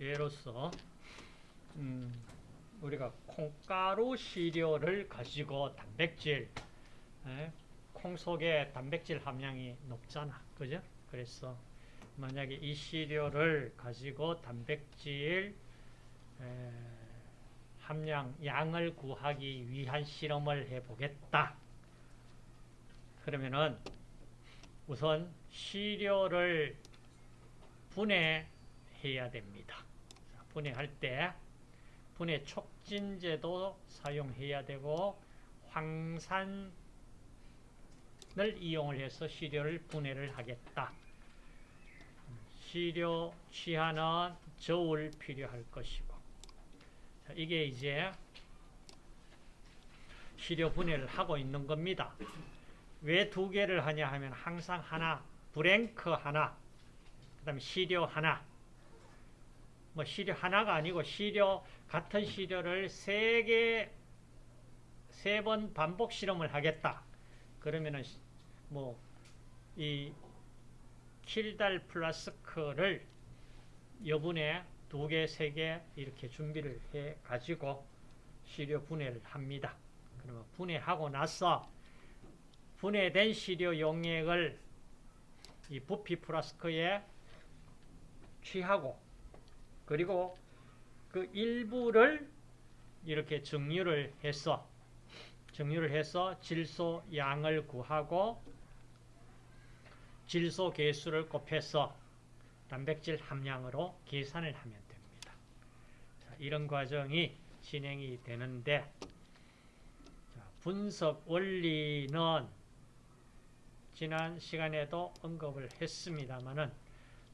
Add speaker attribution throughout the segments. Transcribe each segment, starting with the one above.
Speaker 1: 예로서 음, 우리가 콩가루 시료를 가지고 단백질 에? 콩 속에 단백질 함량이 높잖아 그죠? 그래서 만약에 이 시료를 가지고 단백질 에, 함량 양을 구하기 위한 실험을 해보겠다 그러면은 우선 시료를 분해해야 됩니다. 분해할 때 분해 촉진제도 사용해야 되고 황산을 이용을 해서 시료를 분해를 하겠다. 시료 취하는 저울 필요할 것이고 이게 이제 시료 분해를 하고 있는 겁니다. 왜 두 개를 하냐 하면 항상 하나, blank 하나, 그 다음에 시료 하나, 뭐 시료 하나가 아니고 시료, 같은 시료를 세 개, 세 번 반복 실험을 하겠다. 그러면은 뭐 이 킬달 플라스크를 여분에 두 개, 세 개 이렇게 준비를 해 가지고 시료 분해를 합니다. 그러면 분해하고 나서 분해된 시료 용액을 이 부피 플라스크에 취하고 그리고 그 일부를 이렇게 정류를 해서 정류를 해서 질소 양을 구하고 질소 개수를 곱해서 단백질 함량으로 계산을 하면 됩니다. 자, 이런 과정이 진행이 되는데 자, 분석 원리는 지난 시간에도 언급을 했습니다만은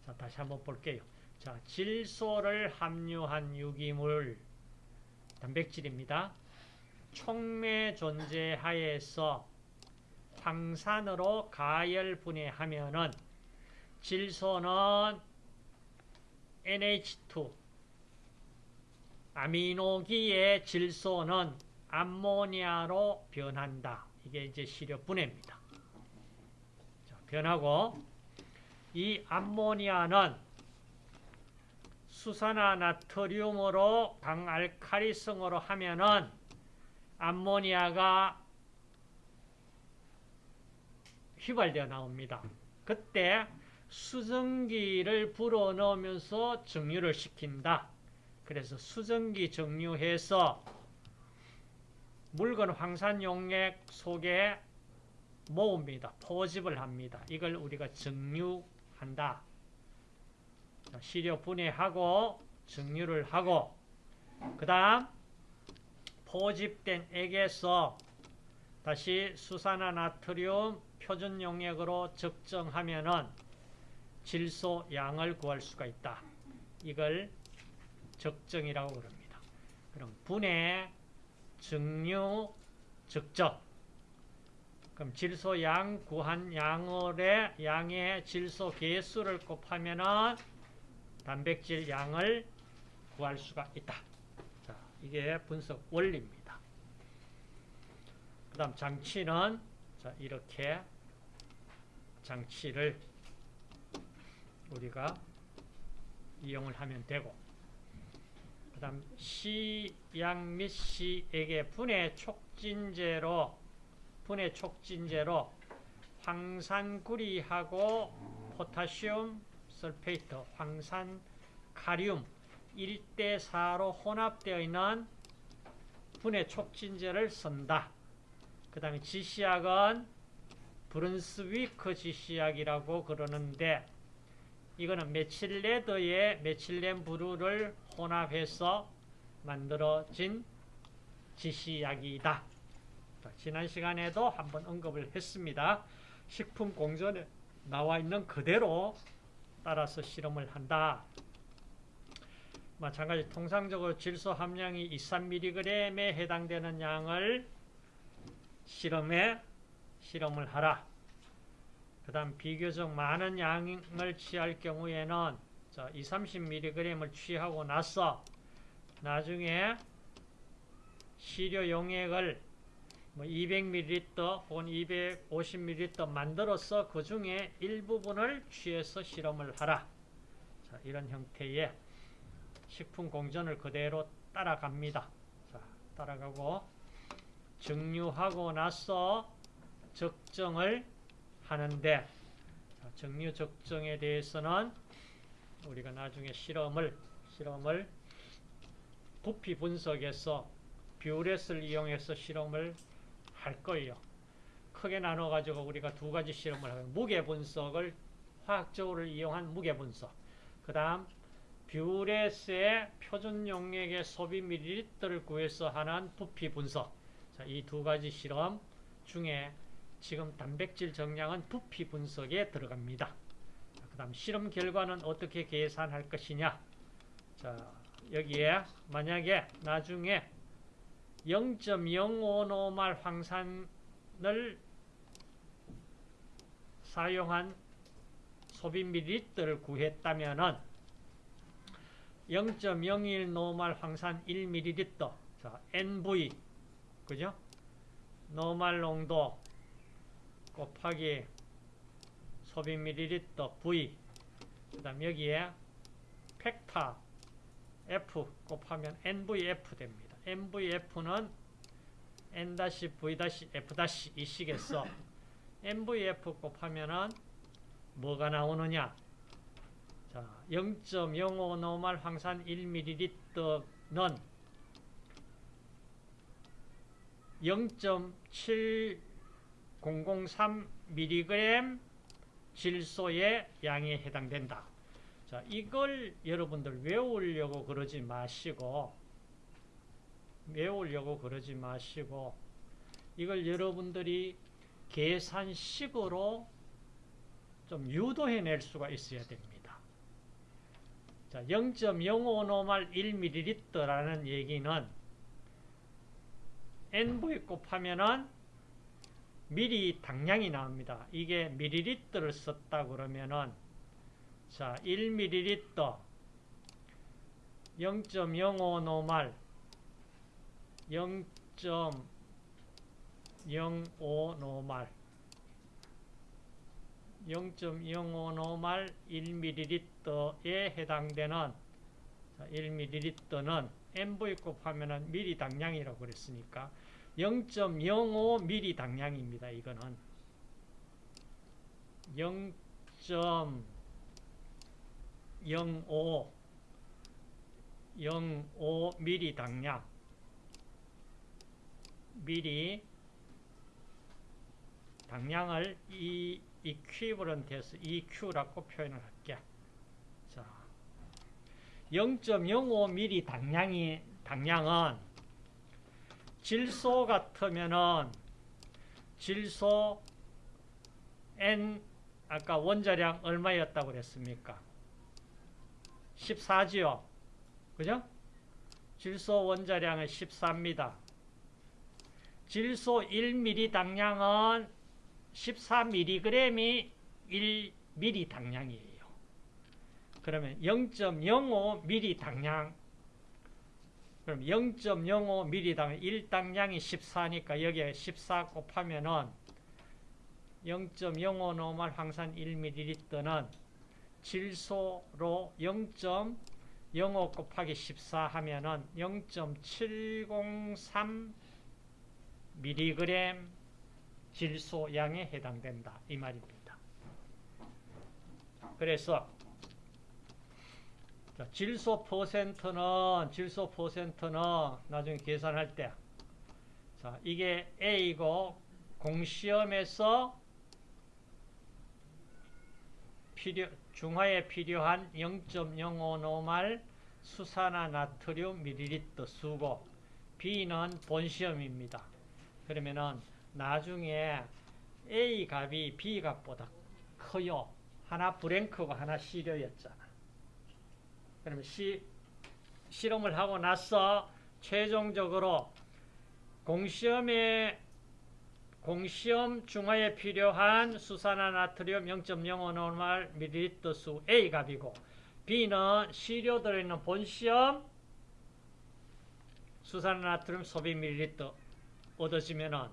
Speaker 1: 자, 다시 한번 볼게요. 자, 질소를 함유한 유기물 단백질입니다. 촉매 존재 하에서 황산으로 가열 분해하면은 질소는 NH2 아미노기의 질소는 암모니아로 변한다. 이게 이제 시료 분해입니다. 자, 변하고 이 암모니아는 수산화 나트륨으로 강알칼리성으로 하면은 암모니아가 휘발되어 나옵니다. 그때 수증기를 불어넣으면서 정류를 시킨다. 그래서 수증기 정류해서 묽은 황산 용액 속에 모읍니다. 포집을 합니다. 이걸 우리가 정류한다. 시료 분해하고 정류를 하고 그 다음 포집된 액에서 다시 수산화 나트륨 표준 용액으로 적정하면은 질소 양을 구할 수가 있다. 이걸 적정이라고 그럽니다. 그럼 분해, 정류, 적정. 그럼 질소 양 구한 양의 양의 질소 개수를 곱하면은 단백질 양을 구할 수가 있다. 자, 이게 분석 원리입니다. 그 다음 장치는 자, 이렇게 장치를 우리가 이용을 하면 되고 그 다음 시양 및 시에게 분해 촉진제로 분해 촉진제로 황산구리하고 포타시움 sulfate, 황산칼륨 1대4로 혼합되어 있는 분해 촉진제를 쓴다. 그 다음에 지시약은 브룬스위크 지시약이라고 그러는데 이거는 methyl red에 methylene blue를 혼합해서 만들어진 지시약이다. 지난 시간에도 한번 언급을 했습니다. 식품 공전에 나와 있는 그대로 따라서 실험을 한다. 마찬가지 통상적으로 질소 함량이 2, 3mg에 해당되는 양을 실험에 실험을 하라. 그 다음 비교적 많은 양을 취할 경우에는 2, 30mg을 취하고 나서 나중에 시료 용액을 뭐 200ml 혹은 250ml 만들어서 그 중에 일부분을 취해서 실험을 하라. 자, 이런 형태의 식품 공전을 그대로 따라갑니다. 자, 따라가고 정류하고 나서 적정을 하는데 자, 정류 적정에 대해서는 우리가 나중에 실험을 실험을 부피 분석에서 뷰렛을 이용해서 실험을 할 거예요. 크게 나눠 가지고 우리가 두 가지 실험을 하고 무게 분석을 화학적으로 이용한 무게 분석. 그 다음 뷰렛의 표준 용액의 소비 밀리리터를 구해서 하는 부피 분석. 자, 이 두 가지 실험 중에 지금 단백질 정량은 부피 분석에 들어갑니다. 그 다음 실험 결과는 어떻게 계산할 것이냐. 자, 여기에 만약에 나중에 0.05노말 황산을 사용한 소비 밀리리터를 구했다면은 0.01 노말 황산 1ml 자, NV 그죠? 노말 농도 곱하기 소비 밀리리터 V 그 다음 여기에 팩타 F 곱하면 NVF 됩니다. NVF는 N-V-F- 이 식에서 NVF 곱하면은 뭐가 나오느냐? 자, 0.05 노말 황산 1ml는 0.7003mg 질소의 양에 해당된다. 자, 이걸 여러분들 외우려고 그러지 마시고 외우려고 그러지 마시고 이걸 여러분들이 계산식으로 좀 유도해낼 수가 있어야 됩니다. 자, 0.05노말 1ml라는 얘기는 NV 곱하면은 미리 당량이 나옵니다. 이게 밀리리터를 썼다 그러면은 자, 1ml 0.05 노말 0.05 노말 0.05 노말 1ml에 해당되는 1ml는 MV 곱하면 미리 당량이라고 그랬으니까 0.05 미리 당량입니다. 이거는 0.05 05 미리 당량 미리 당량을 이 equivalent해서 EQ라고 표현을 할게. 자, 0.05mm 당량이 당량은 질소 같으면은 질소 N 아까 원자량 얼마였다고 그랬습니까? 14지요. 그죠? 질소 원자량은 14입니다. 질소 1ml 당량은 14mg이 1ml 당량이에요. 그러면 0.05ml 당량 그럼 0.05ml 당량 1당량이 14니까 여기에 14 곱하면은 0.05 노말 황산 1ml는 질소로 0.05 곱하기 14 하면은 0.703 mg 질소 양에 해당된다. 이 말입니다. 그래서 질소 퍼센트는 질소 퍼센트는 나중에 계산할 때 자, 이게 A고 공시험에서 필요, 중화에 필요한 0.05 노말 수산화 나트륨 밀리리터 수고 B는 본시험입니다. 그러면은 나중에 A 값이 B 값보다 커요. 하나 브랭크고 하나 시료였잖아. 그러면 시, 실험을 하고 나서 최종적으로 공시험에 공시험 중화에 필요한 수산화 나트륨 0.05 노말 밀리리터 수 A 값이고 B는 시료 들어있는 본시험 수산화 나트륨 소비 밀리리터 얻어지면은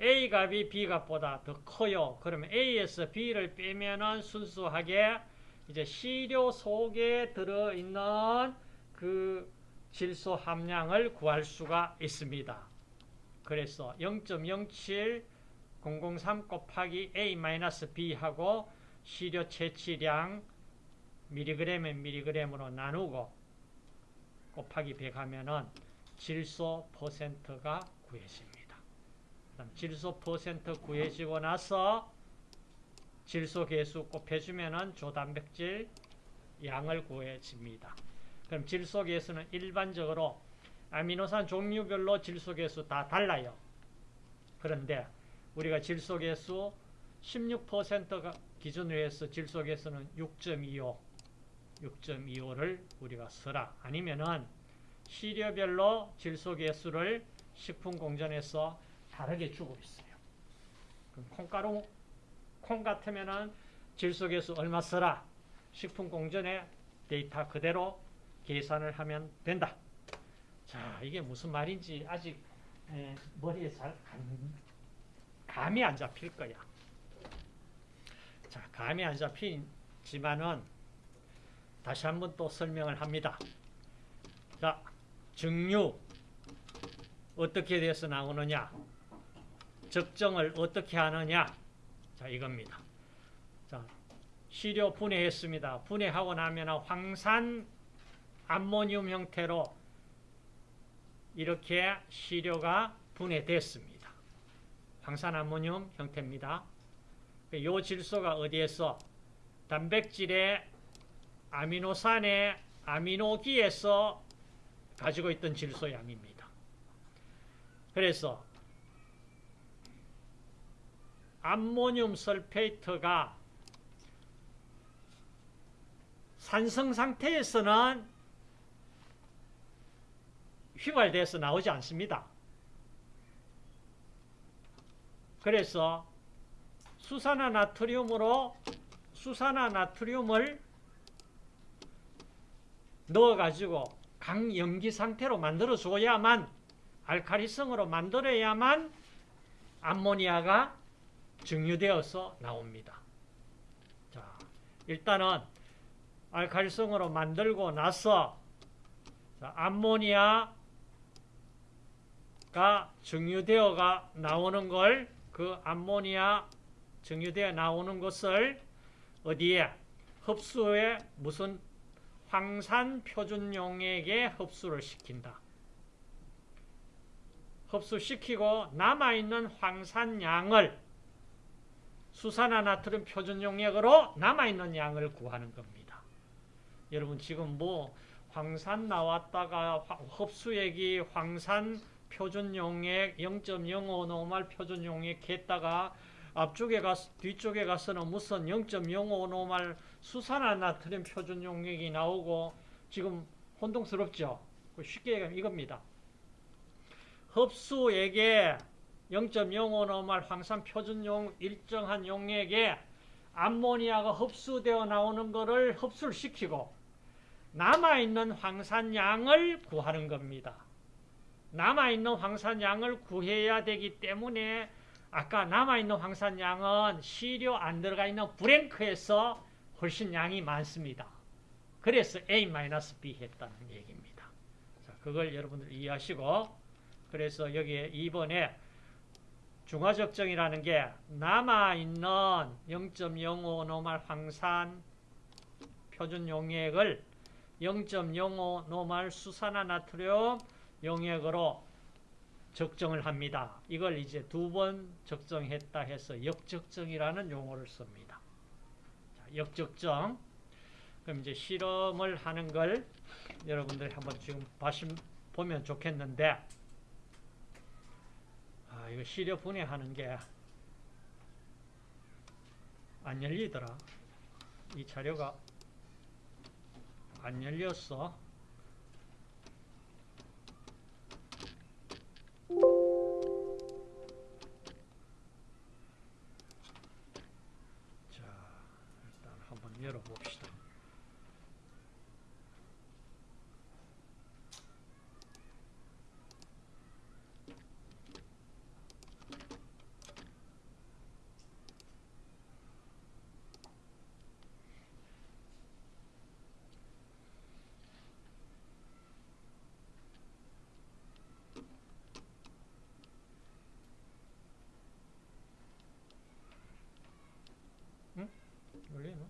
Speaker 1: A 값이 B 값보다 더 커요. 그러면 A에서 B를 빼면은 순수하게 이제 시료 속에 들어있는 그 질소 함량을 구할 수가 있습니다. 그래서 0.07 003 곱하기 A-B하고 시료 채취량 미리그램에 미리그램으로 나누고 곱하기 100 하면은 질소 퍼센트가 구해집니다. 그다음 질소 퍼센트 구해지고 나서 질소 개수 곱해주면은 조단백질 양을 구해집니다. 그럼 질소 개수는 일반적으로 아미노산 종류별로 질소 개수 다 달라요. 그런데 우리가 질소 개수 16%가 기준으로 해서 질소 개수는 6.25 6.25를 우리가 써라. 아니면은 시료별로 질소 개수를 식품 공전에서 다르게 주고 있어요. 콩가루 콩 같으면은 질소 개수 얼마 써라. 식품 공전에 데이터 그대로 계산을 하면 된다. 자, 이게 무슨 말인지 아직 에, 머리에 잘 감이 안 잡힐 거야. 자, 감이 안 잡히지만은 다시 한번 또 설명을 합니다. 자, 증류 어떻게 돼서 나오느냐? 적정을 어떻게 하느냐? 자, 이겁니다. 자, 시료 분해했습니다. 분해하고 나면 황산 암모늄 형태로 이렇게 시료가 분해됐습니다. 황산 암모늄 형태입니다. 이 질소가 어디에서 단백질의 아미노산의 아미노기에서 가지고 있던 질소 양입니다. 그래서 암모늄 설페이트가 산성 상태에서는 휘발돼서 나오지 않습니다. 그래서 수산화 나트륨으로 수산화 나트륨을 넣어가지고 강염기 상태로 만들어줘야만 알카리성으로 만들어야만 암모니아가 증류되어서 나옵니다. 자, 일단은 알칼리성으로 만들고 나서 자, 암모니아가 증류되어가 나오는 걸 그 암모니아 증류되어 나오는 것을 어디에 흡수에 무슨 황산 표준 용액에 흡수를 시킨다. 흡수시키고 남아있는 황산양을 수산화 나트륨 표준 용액으로 남아있는 양을 구하는 겁니다. 여러분 지금 뭐 황산 나왔다가 흡수액이 황산 표준 용액 0.05 노말 표준 용액 했다가 앞쪽에 가 뒤쪽에 가서는 무슨 0.05 노말 수산화 나트륨 표준 용액이 나오고 지금 혼동스럽죠. 쉽게 얘기하면 이겁니다. 흡수액에 0.05 노말 황산 표준용 일정한 용액에 암모니아가 흡수되어 나오는 것을 흡수를 시키고 남아있는 황산양을 구하는 겁니다. 남아있는 황산양을 구해야 되기 때문에 아까 남아있는 황산양은 시료 안 들어가 있는 브랭크에서 훨씬 양이 많습니다. 그래서 A-B 했다는 얘기입니다. 자, 그걸 여러분들 이해하시고 그래서 여기에 2번에 중화적정이라는 게 남아있는 0.05 노말 황산 표준 용액을 0.05 노말 수산화 나트륨 용액으로 적정을 합니다. 이걸 이제 두 번 적정했다 해서 역적정이라는 용어를 씁니다. 자, 역적정. 그럼 이제 실험을 하는 걸 여러분들이 한번 지금 봐시, 보면 좋겠는데, 아, 이거 시료 분해하는 게 안 열리더라. 이 자료가 안 열렸어. 자, 일단 한번 열어봅시다. 열리나?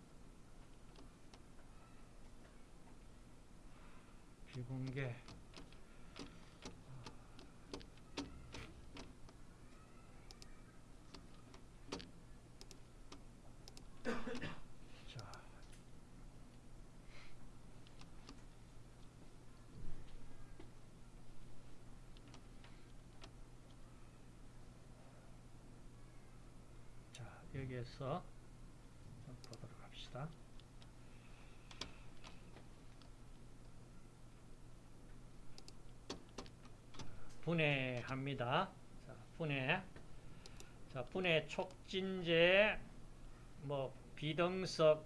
Speaker 1: 비공개 자 자, 좀 보도록 합시다. 분해합니다. 자, 분해. 자, 분해 촉진제 뭐 비등석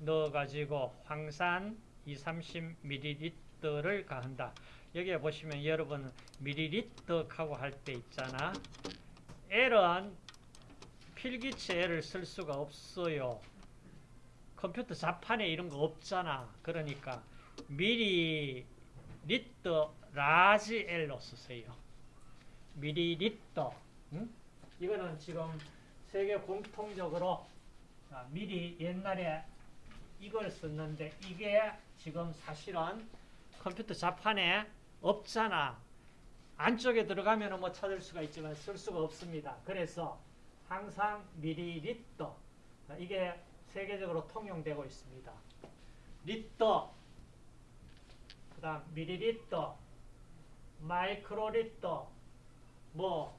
Speaker 1: 넣어가지고 황산 2, 30ml를 가한다. 여기에 보시면 여러분 밀리리터 하고 할 때 있잖아. L은 필기체 L을 쓸 수가 없어요. 컴퓨터 자판에 이런 거 없잖아. 그러니까 밀리리터 large L로 쓰세요. 밀리리터. 응? 이거는 지금 세계 공통적으로 자, 밀리 옛날에 이걸 썼는데 이게 지금 사실은 컴퓨터 자판에 없잖아. 안쪽에 들어가면 뭐 찾을 수가 있지만 쓸 수가 없습니다. 그래서 항상 밀리리터 자, 이게 세계적으로 통용되고 있습니다. 리터 그 다음 밀리리터 마이크로리터 뭐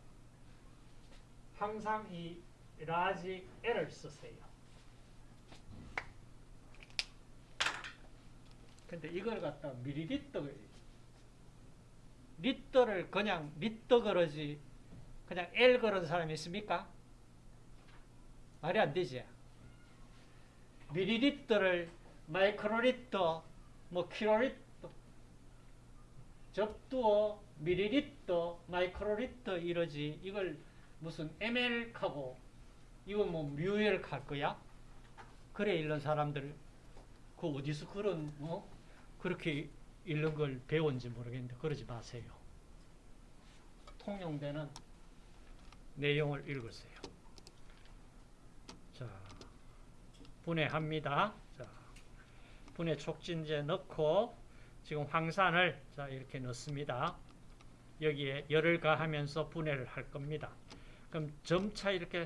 Speaker 1: 항상 이 large L을 쓰세요. 근데 이걸 갖다 밀리리터 리터를 그냥 리터 그러지 그냥 L 그런 사람이 있습니까? 말이 안 되지. 밀리리터를 마이크로리터 뭐 킬로리터 접두어 밀리리터 마이크로리터 이러지 이걸 무슨 ml하고 이건 뭐 mu L 할 거야? 그래 읽는 사람들 그 어디서 그런 어 그렇게 읽는 걸 배운지 모르겠는데 그러지 마세요. 통용되는 내용을 읽으세요. 자, 분해합니다. 자, 분해 촉진제 넣고 지금 황산을 자 이렇게 넣습니다. 여기에 열을 가하면서 분해를 할 겁니다. 그럼 점차 이렇게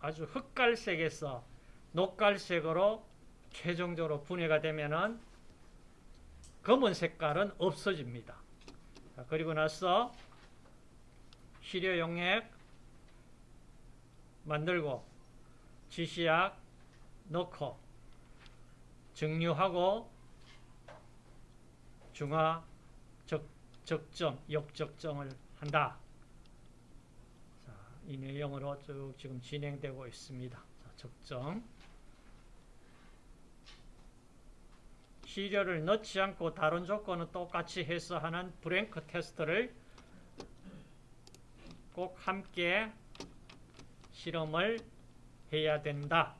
Speaker 1: 아주 흑갈색에서 녹갈색으로 최종적으로 분해가 되면은 검은 색깔은 없어집니다. 자, 그리고 나서 시료 용액 만들고 지시약 넣고 증류하고 중화 적, 적정, 역적정을 한다. 자, 이 내용으로 쭉 지금 진행되고 있습니다. 자, 적정. 시료를 넣지 않고 다른 조건은 똑같이 해서 하는 브랭크 테스트를 꼭 함께 실험을 해야 된다.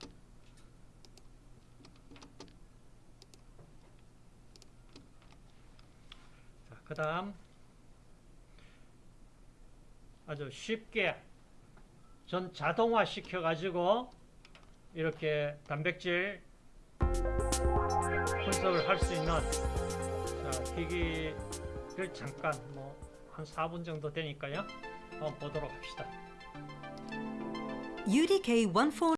Speaker 1: 그 다음 아주 쉽게 전 자동화 시켜 가지고 이렇게 단백질 분석을 할 수 있는 자, 기기를 잠깐 뭐 한 4분 정도 되니까요. 한번 보도록 합시다.
Speaker 2: UDK 14